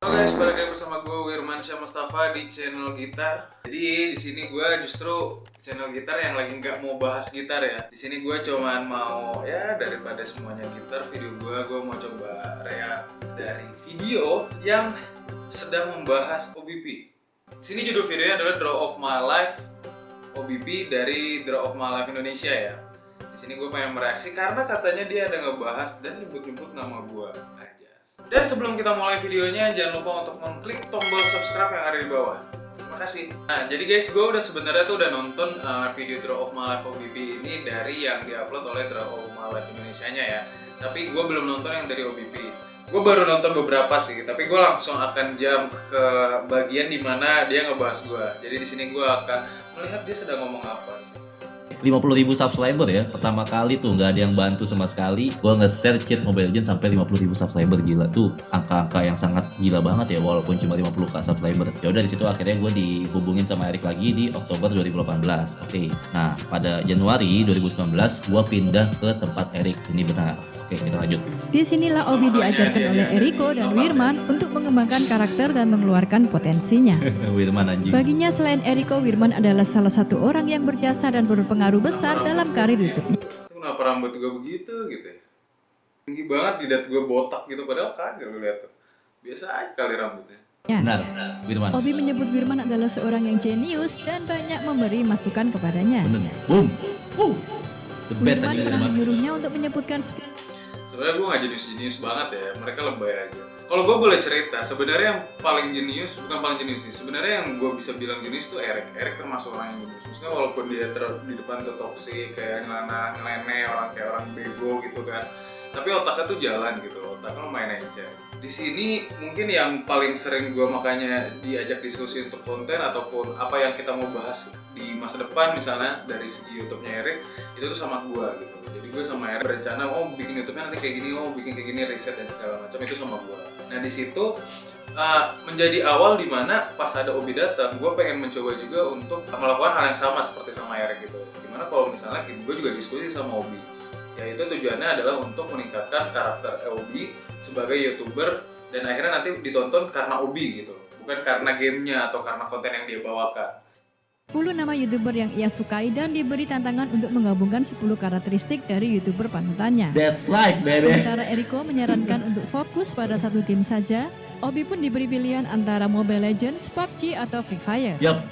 Halo guys, balik lagi bersama gue Wirman Syah Mustafa di channel gitar. Jadi di sini gue justru channel gitar yang lagi nggak mau bahas gitar ya. Di sini gue cuman mau ya daripada semuanya gitar, video gue gue mau coba react dari video yang sedang membahas OBP. Di sini judul videonya adalah Draw of My Life OBP dari Draw of My Life Indonesia ya. Di sini gue pengen mereaksi karena katanya dia ada ngebahas dan nyebut-nyebut nama gue. Dan sebelum kita mulai videonya, jangan lupa untuk mengklik tombol subscribe yang ada di bawah. Terima kasih. Nah, jadi guys, gue udah sebenarnya tuh udah nonton uh, video Draw of My Life OBP ini dari yang diupload oleh Draw of My Life Indonesia-nya ya. Tapi gue belum nonton yang dari OBP. Gue baru nonton beberapa sih, tapi gue langsung akan jump ke bagian di mana dia ngebahas gue. Jadi di sini gue akan melihat dia sedang ngomong apa sih. 50 ribu subscriber ya. Pertama kali tuh nggak ada yang bantu sama sekali. Gue nge-share cheat Mobile Legends sampai 50 ribu subscriber gila. Tuh angka-angka yang sangat gila banget ya walaupun cuma 50 k subscriber. Ya udah di situ akhirnya gue dihubungin sama Erik lagi di Oktober 2018 oke nah pada Januari 2019 gue pindah ke tempat Erik ini benar Oke, kita lanjut. Di sinilah Obi diajarkan oleh Eriko dan Wirman untuk mengembangkan karakter dan mengeluarkan potensinya. Wirman anjing. Baginya selain Eriko, Wirman adalah salah satu orang yang berjasa dan berpengaruh besar dalam karir YouTube. Kenapa rambut gue begitu gitu ya? Tinggi banget, jidat gue botak gitu, padahal kagak gue lihat tuh. Biasa aja kali rambutnya. Ya. Benar, Wirman. Obi menyebut Wirman adalah seorang yang jenius dan banyak memberi masukan kepadanya. Bener. Boom. Boom. The best Wirman aja pernah Wirman. menyuruhnya untuk menyebutkan sebenarnya gue nggak jenius-jenius banget ya mereka lebay aja. Kalau gue boleh cerita sebenarnya yang paling jenius bukan paling jenius sih sebenarnya yang gue bisa bilang jenius tuh Erik Erik termasuk orang yang jenius. Maksudnya walaupun dia ter di depan tuh toksik kayak ngelana ngelene orang kayak orang bego gitu kan. Tapi otaknya tuh jalan gitu otaknya lumayan aja di sini mungkin yang paling sering gue makanya diajak diskusi untuk konten ataupun apa yang kita mau bahas di masa depan misalnya dari segi YouTube-nya Erik itu tuh sama gue gitu. Jadi gue sama Erik berencana oh bikin YouTube-nya nanti kayak gini oh bikin kayak gini riset dan segala macam itu sama gue nah di situ uh, menjadi awal di mana pas ada Obi datang gue pengen mencoba juga untuk melakukan hal yang sama seperti sama Erik gitu. Di mana kalau misalnya gue juga diskusi sama Obi. Yaitu tujuannya adalah untuk meningkatkan karakter Obi sebagai youtuber dan akhirnya nanti ditonton karena Obi gitu. Bukan karena gamenya atau karena konten yang dia bawakan 10 nama YouTuber yang ia sukai dan diberi tantangan untuk menggabungkan 10 karakteristik dari YouTuber panutannya. That's right, baby. Sementara Eriko menyarankan untuk fokus pada satu tim saja, Obi pun diberi pilihan antara Mobile Legends, PUBG, atau Free Fire. Yup.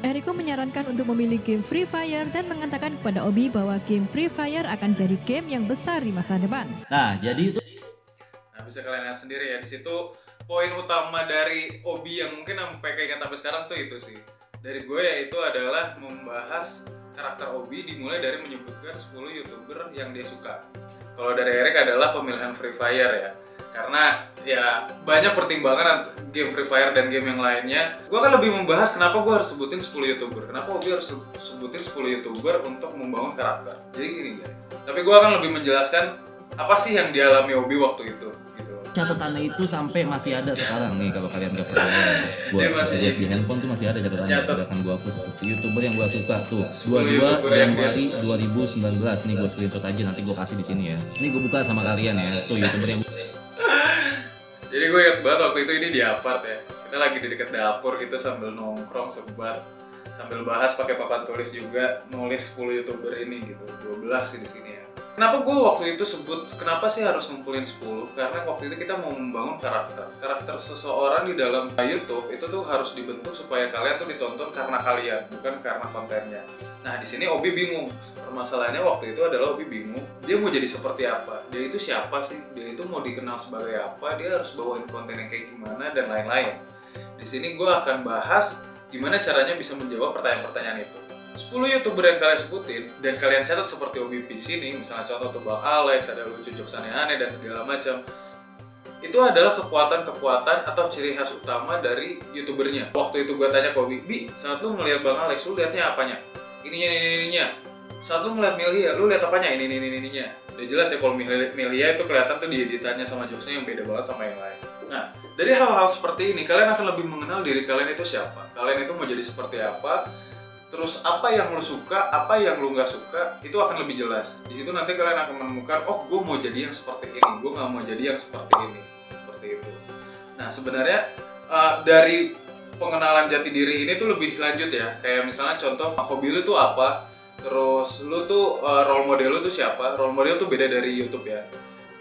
Eriko menyarankan untuk memilih game Free Fire dan mengatakan kepada Obi bahwa game Free Fire akan jadi game yang besar di masa depan. Nah, jadi itu Nah bisa kalian lihat sendiri ya di situ poin utama dari Obi yang mungkin sampai kayak sampai sekarang tuh itu sih dari gue yaitu adalah membahas karakter Obi dimulai dari menyebutkan 10 youtuber yang dia suka. Kalau dari Erik adalah pemilihan Free Fire ya. Karena ya banyak pertimbangan game Free Fire dan game yang lainnya. Gue akan lebih membahas kenapa gue harus sebutin 10 youtuber. Kenapa Obi harus sebutin 10 youtuber untuk membangun karakter. Jadi gini guys. Tapi gue akan lebih menjelaskan apa sih yang dialami Obi waktu itu catatannya itu sampai masih ada sekarang nih kalau kalian gak percaya gua Dia masih- lihat di handphone tuh masih ada catatannya Catat. akan gua hapus youtuber yang gua suka tuh. 10 22 YouTuber yang dia Januari 2019 nih gua screenshot aja nanti gua kasih di sini ya. Ini gua buka sama kalian ya. Tuh youtuber yang Jadi gue inget banget waktu itu ini di apart ya. Kita lagi di dekat dapur gitu sambil nongkrong sebat sambil bahas pakai papan tulis juga nulis 10 youtuber ini gitu. 12 sih di sini ya kenapa gue waktu itu sebut kenapa sih harus ngumpulin 10 karena waktu itu kita mau membangun karakter. Karakter seseorang di dalam YouTube itu tuh harus dibentuk supaya kalian tuh ditonton karena kalian bukan karena kontennya. Nah di sini Obi bingung. Permasalahannya waktu itu adalah Obi bingung dia mau jadi seperti apa? Dia itu siapa sih? Dia itu mau dikenal sebagai apa? Dia harus bawain konten yang kayak gimana? Dan lain-lain. Di sini gue akan bahas gimana caranya bisa menjawab pertanyaan-pertanyaan itu 10 youtuber yang kalian sebutin dan kalian catat seperti OBP di sini misalnya contoh tuh Bang Alex ada lucu jokes aneh-aneh dan segala macam. Itu adalah kekuatan-kekuatan atau ciri khas utama dari youtubernya. Waktu itu gue tanya ke Obi Bi saat lu ngeliat Bang Alex lu liatnya apanya? Ininya ini ininya. Saat lu ngeliat Milia lu liat apanya? Ini ini ini ininya. Udah jelas ya kalau Milia, itu kelihatan tuh di editannya sama jokesnya yang beda banget sama yang lain. Nah dari hal-hal seperti ini kalian akan lebih mengenal diri kalian itu siapa. Kalian itu mau jadi seperti apa terus apa yang lu suka, apa yang lu nggak suka, itu akan lebih jelas. Di situ nanti kalian akan menemukan, oh gue mau jadi yang seperti ini, gue nggak mau jadi yang seperti ini, seperti itu. Nah sebenarnya uh, dari pengenalan jati diri ini tuh lebih lanjut ya. Kayak misalnya contoh hobi lu tuh apa, terus lu tuh uh, role model lu tuh siapa. Role model tuh beda dari YouTube ya.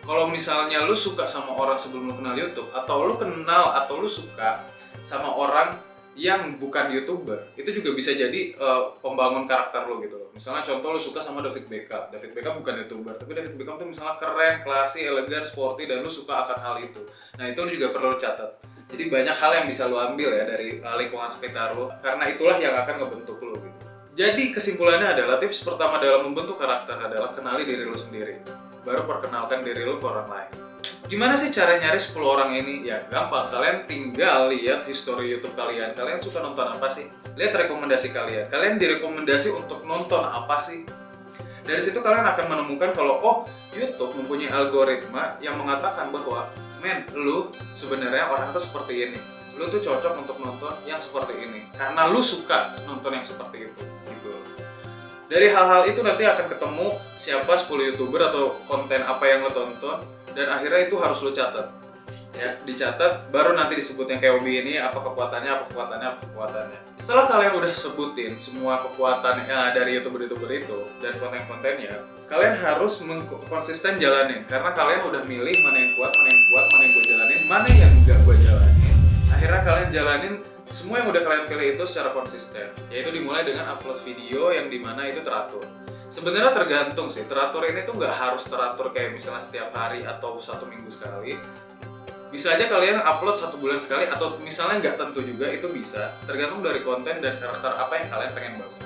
Kalau misalnya lu suka sama orang sebelum lu kenal YouTube, atau lu kenal atau lu suka sama orang yang bukan youtuber itu juga bisa jadi uh, pembangun karakter lo gitu loh. Misalnya contoh lo suka sama David Beckham. David Beckham bukan youtuber tapi David Beckham tuh misalnya keren classy elegan sporty dan lo suka akan hal itu. Nah itu lo juga perlu catat. Jadi banyak hal yang bisa lo ambil ya dari uh, lingkungan sekitar lo karena itulah yang akan ngebentuk lo gitu. Jadi kesimpulannya adalah tips pertama dalam membentuk karakter adalah kenali diri lo sendiri. Baru perkenalkan diri lo ke orang lain Gimana sih cara nyari 10 orang ini? Ya gampang, kalian tinggal lihat history YouTube kalian. Kalian suka nonton apa sih? Lihat rekomendasi kalian. Kalian direkomendasi untuk nonton apa sih? Dari situ kalian akan menemukan kalau oh YouTube mempunyai algoritma yang mengatakan bahwa men, lu sebenarnya orang itu seperti ini. Lu tuh cocok untuk nonton yang seperti ini karena lu suka nonton yang seperti itu gitu. Dari hal-hal itu nanti akan ketemu siapa 10 YouTuber atau konten apa yang lo tonton dan akhirnya itu harus lo catat. Ya dicatat baru nanti disebut yang kayak Obi ini apa kekuatannya apa kekuatannya apa kekuatannya. Setelah kalian udah sebutin semua kekuatan ya, dari youtuber-youtuber itu dan konten-kontennya kalian harus konsisten jalanin. Karena kalian udah milih mana yang kuat mana yang kuat mana yang gue jalanin mana yang enggak gue jalanin akhirnya kalian jalanin semua yang udah kalian pilih itu secara konsisten yaitu dimulai dengan upload video yang di mana itu teratur Sebenarnya tergantung sih, teratur ini tuh nggak harus teratur kayak misalnya setiap hari atau satu minggu sekali. Bisa aja kalian upload satu bulan sekali atau misalnya nggak tentu juga itu bisa. Tergantung dari konten dan karakter apa yang kalian pengen bangun.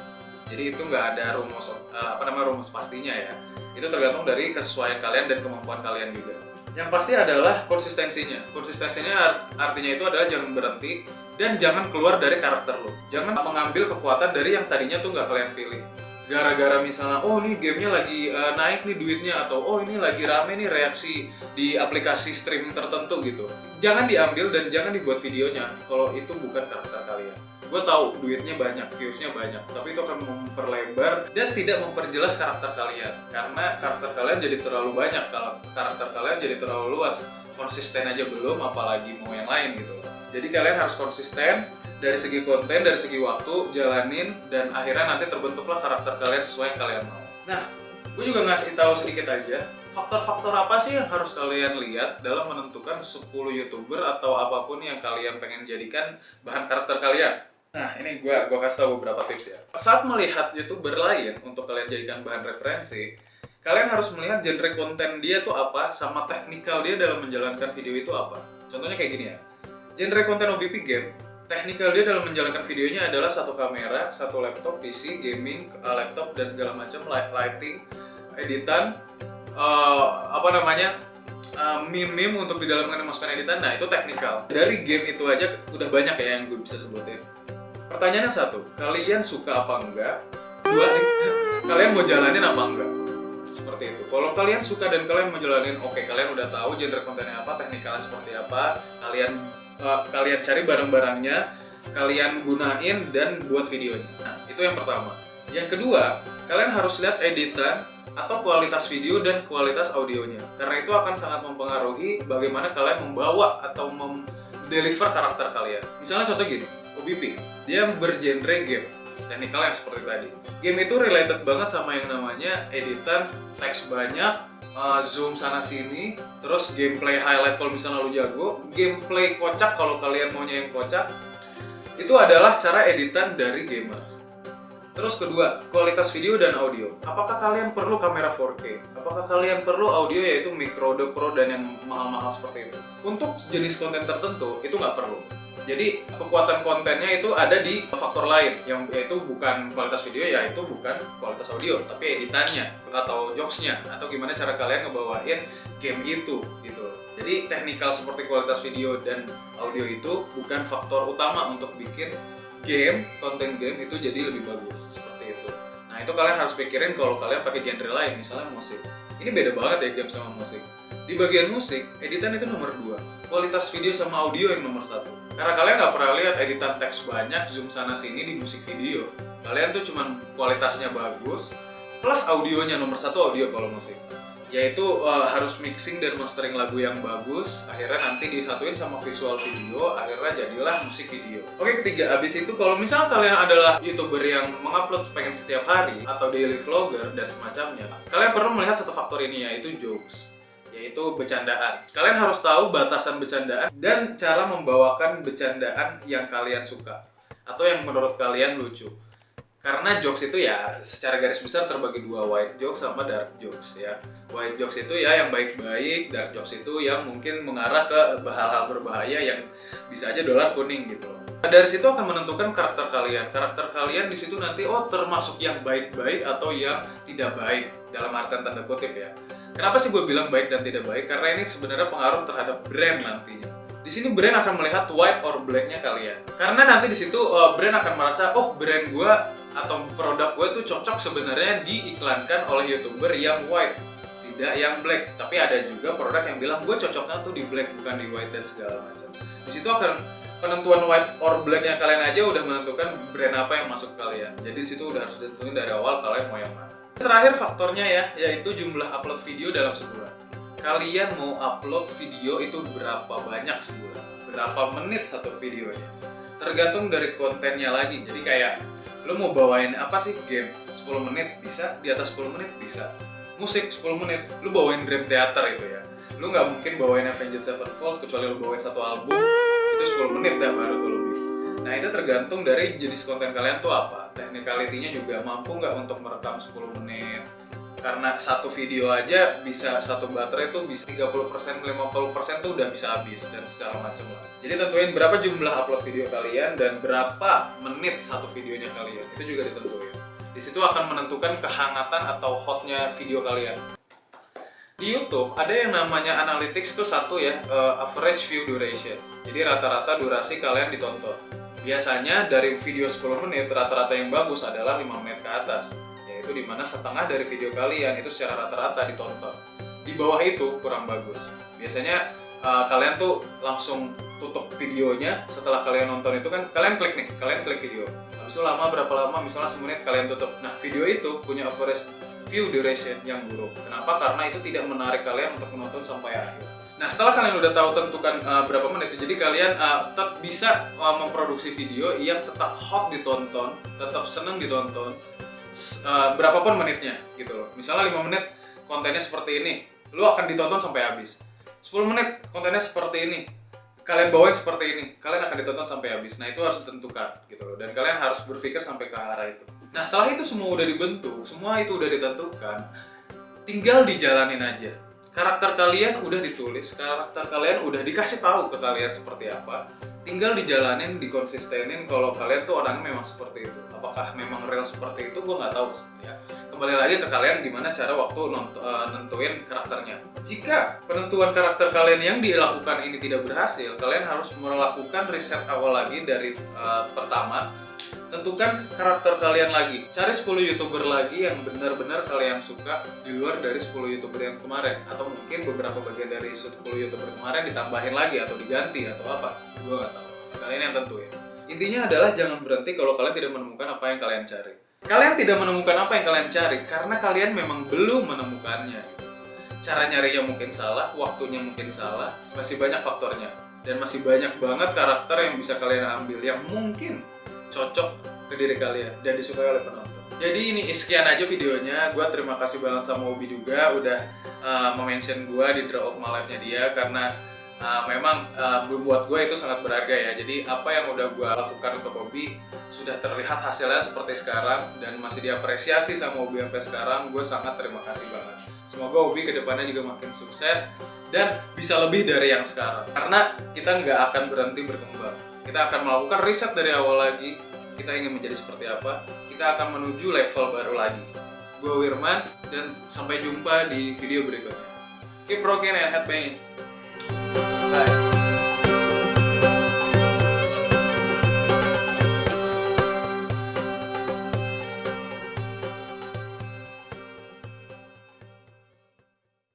Jadi itu nggak ada rumus eh, apa namanya rumus pastinya ya. Itu tergantung dari kesesuaian kalian dan kemampuan kalian juga. Yang pasti adalah konsistensinya. Konsistensinya artinya itu adalah jangan berhenti dan jangan keluar dari karakter lo. Jangan mengambil kekuatan dari yang tadinya tuh nggak kalian pilih gara-gara misalnya oh ini gamenya lagi uh, naik nih duitnya atau oh ini lagi rame nih reaksi di aplikasi streaming tertentu gitu. Jangan diambil dan jangan dibuat videonya. Kalau itu bukan karakter kalian. Gue tahu duitnya banyak viewsnya banyak tapi itu akan memperlebar dan tidak memperjelas karakter kalian. Karena karakter kalian jadi terlalu banyak kalau karakter kalian jadi terlalu luas. Konsisten aja belum apalagi mau yang lain gitu. Jadi kalian harus konsisten dari segi konten, dari segi waktu, jalanin, dan akhirnya nanti terbentuklah karakter kalian sesuai yang kalian mau. Nah, gue juga ngasih tahu sedikit aja, faktor-faktor apa sih yang harus kalian lihat dalam menentukan 10 youtuber atau apa pun yang kalian pengen jadikan bahan karakter kalian. Nah, ini gue gua kasih tahu beberapa tips ya. Saat melihat youtuber lain untuk kalian jadikan bahan referensi, kalian harus melihat genre konten dia tuh apa, sama teknikal dia dalam menjalankan video itu apa. Contohnya kayak gini ya, genre konten OBP game Teknikal dia dalam menjalankan videonya adalah satu kamera, satu laptop, PC, gaming, uh, laptop dan segala macam, lighting, editan, uh, apa namanya, uh, meme-meme untuk di dalam memasukkan editan. Nah itu teknikal. Dari game itu aja udah banyak ya yang gue bisa sebutin. Pertanyaannya satu, kalian suka apa enggak? Dua, kalian mau jalanin apa enggak? Seperti itu. Kalau kalian suka dan kalian mau jalanin, oke okay, kalian udah tahu genre kontennya apa, teknikalnya seperti apa, kalian uh, kalian cari barang-barangnya, kalian gunain dan buat videonya. Nah, itu yang pertama. Yang kedua, kalian harus lihat editan atau kualitas video dan kualitas audionya. Karena itu akan sangat mempengaruhi bagaimana kalian membawa atau mem-deliver karakter kalian. Misalnya contoh gini, OBP, dia bergenre game, teknikal yang seperti tadi. Game itu related banget sama yang namanya editan, teks banyak, uh, zoom sana sini, terus gameplay highlight kalau misalnya lu jago, gameplay kocak kalau kalian maunya yang kocak, itu adalah cara editan dari gamers. Terus kedua, kualitas video dan audio. Apakah kalian perlu kamera 4K? Apakah kalian perlu audio yaitu micro, the pro, dan yang mahal-mahal seperti itu? Untuk jenis konten tertentu, itu nggak perlu. Jadi kekuatan kontennya itu ada di faktor lain yang yaitu bukan kualitas video ya itu bukan kualitas audio tapi editannya atau jokesnya atau gimana cara kalian ngebawain game itu gitu. Jadi teknikal seperti kualitas video dan audio itu bukan faktor utama untuk bikin game konten game itu jadi lebih bagus. Nah itu kalian harus pikirin kalau kalian pakai genre lain misalnya musik. Ini beda banget ya game sama musik. Di bagian musik, editan itu nomor dua kualitas video sama audio yang nomor satu. Karena kalian nggak pernah lihat editan teks banyak, zoom sana sini di musik video. Kalian tuh cuman kualitasnya bagus, plus audionya nomor satu audio kalau musik. Yaitu uh, harus mixing dan mastering lagu yang bagus akhirnya nanti disatuin sama visual video akhirnya jadilah musik video oke ketiga abis itu kalau misalnya kalian adalah youtuber yang mengupload pengen setiap hari atau daily vlogger dan semacamnya kalian perlu melihat satu faktor ini yaitu jokes yaitu bercandaan. Kalian harus tahu batasan bercandaan dan cara membawakan bercandaan yang kalian suka atau yang menurut kalian lucu. Karena jokes itu ya secara garis besar terbagi dua white jokes sama dark jokes ya. White jokes itu ya yang baik-baik, dark jokes itu yang mungkin mengarah ke hal-hal berbahaya yang bisa aja dolar kuning gitu. Nah, dari situ akan menentukan karakter kalian. Karakter kalian di situ nanti oh termasuk yang baik-baik atau yang tidak baik dalam artian tanda kutip ya. Kenapa sih gue bilang baik dan tidak baik? Karena ini sebenarnya pengaruh terhadap brand nantinya. Di sini brand akan melihat white or blacknya kalian. Karena nanti di situ uh, brand akan merasa, oh brand gue atau produk gue tuh cocok sebenarnya diiklankan oleh youtuber yang white tidak yang black. Tapi ada juga produk yang bilang gue cocoknya tuh di black bukan di white dan segala macam. Di situ akan penentuan white or blacknya kalian aja udah menentukan brand apa yang masuk kalian. Jadi di situ udah harus ditentuin dari awal kalian mau yang mana. Terakhir faktornya ya yaitu jumlah upload video dalam sebulan. Kalian mau upload video itu berapa banyak sebulan? Berapa menit satu videonya? Tergantung dari kontennya lagi. Jadi kayak lu mau bawain apa sih? Game 10 menit bisa di atas 10 menit bisa. Musik 10 menit lu bawain Dream Theater itu ya. Lu nggak mungkin bawain Avenged Sevenfold kecuali lu bawain satu album itu 10 menit dah baru tuh lebih. Nah itu tergantung dari jenis konten kalian tuh apa. Technicality-nya juga mampu nggak untuk merekam 10 menit karena satu video aja bisa satu baterai tuh bisa 30% 50% tuh udah bisa habis dan secara macam lah. Jadi tentuin berapa jumlah upload video kalian dan berapa menit satu videonya kalian. Itu juga ditentuin. Di situ akan menentukan kehangatan atau hotnya video kalian. Di YouTube ada yang namanya analytics itu satu ya uh, average view duration. Jadi rata-rata durasi kalian ditonton. Biasanya dari video 10 menit rata-rata yang bagus adalah 5 menit ke atas yaitu di mana setengah dari video kalian itu secara rata-rata ditonton. Di bawah itu kurang bagus. Biasanya uh, kalian tuh langsung tutup videonya setelah kalian nonton itu kan kalian klik nih, kalian klik video. Habis itu lama berapa lama, misalnya semenit kalian tutup. Nah video itu punya average view duration yang buruk. Kenapa? Karena itu tidak menarik kalian untuk menonton sampai akhir. Nah setelah kalian udah tahu tentukan uh, berapa menit, jadi kalian uh, tetap bisa uh, memproduksi video yang tetap hot ditonton, tetap seneng ditonton, uh, berapapun menitnya gitu loh. Misalnya 5 menit kontennya seperti ini, lu akan ditonton sampai habis. 10 menit kontennya seperti ini, kalian bawain seperti ini, kalian akan ditonton sampai habis. Nah itu harus ditentukan gitu loh. Dan kalian harus berpikir sampai ke arah itu. Nah setelah itu semua udah dibentuk, semua itu udah ditentukan, tinggal dijalanin aja. Karakter kalian udah ditulis, karakter kalian udah dikasih tahu ke kalian seperti apa. Tinggal dijalanin, dikonsistenin kalau kalian tuh orangnya memang seperti itu apakah memang real seperti itu gue nggak tahu ya kembali lagi ke kalian gimana cara waktu uh, nentuin karakternya jika penentuan karakter kalian yang dilakukan ini tidak berhasil kalian harus melakukan riset awal lagi dari uh, pertama tentukan karakter kalian lagi cari 10 youtuber lagi yang benar-benar kalian suka di luar dari 10 youtuber yang kemarin atau mungkin beberapa bagian dari 10 youtuber kemarin ditambahin lagi atau diganti atau apa gue nggak tahu kalian yang tentuin Intinya adalah jangan berhenti kalau kalian tidak menemukan apa yang kalian cari. Kalian tidak menemukan apa yang kalian cari karena kalian memang belum menemukannya. Cara nyarinya mungkin salah, waktunya mungkin salah, masih banyak faktornya. Dan masih banyak banget karakter yang bisa kalian ambil yang mungkin cocok ke diri kalian dan disukai oleh penonton. Jadi ini sekian aja videonya. Gue terima kasih banget sama Obi juga udah uh, mention gue di Draw of My Life-nya dia karena uh, memang uh, buat gue itu sangat berharga ya. Jadi apa yang udah gue lakukan untuk hobi sudah terlihat hasilnya seperti sekarang dan masih diapresiasi sama hobi sampai sekarang. Gue sangat terima kasih banget. Semoga hobi ke depannya juga makin sukses dan bisa lebih dari yang sekarang. Karena kita nggak akan berhenti berkembang. Kita akan melakukan riset dari awal lagi kita ingin menjadi seperti apa kita akan menuju level baru lagi. Gue Wirman dan sampai jumpa di video berikutnya. Keep rocking and headbanging